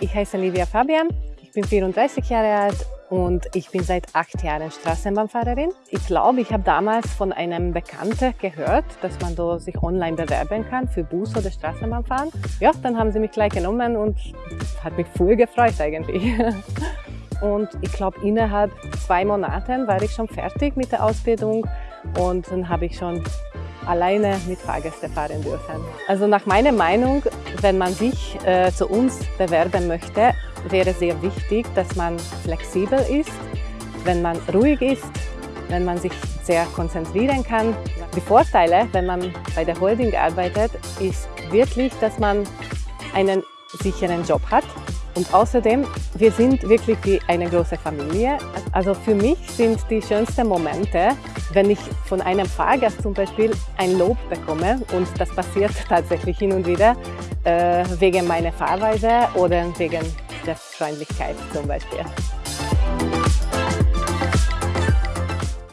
Ich heiße Livia Fabian, ich bin 34 Jahre alt und ich bin seit acht Jahren Straßenbahnfahrerin. Ich glaube, ich habe damals von einem Bekannten gehört, dass man da sich online bewerben kann für Bus- oder Straßenbahnfahren. Ja, dann haben sie mich gleich genommen und hat mich voll gefreut eigentlich. Und ich glaube, innerhalb zwei Monaten war ich schon fertig mit der Ausbildung und dann habe ich schon alleine mit Fahrgästen fahren dürfen. Also nach meiner Meinung, wenn man sich äh, zu uns bewerben möchte, wäre sehr wichtig, dass man flexibel ist, wenn man ruhig ist, wenn man sich sehr konzentrieren kann. Die Vorteile, wenn man bei der Holding arbeitet, ist wirklich, dass man einen sicheren Job hat. Und außerdem, wir sind wirklich wie eine große Familie. Also für mich sind die schönsten Momente, wenn ich von einem Fahrgast zum Beispiel ein Lob bekomme und das passiert tatsächlich hin und wieder äh, wegen meiner Fahrweise oder wegen der Freundlichkeit zum Beispiel.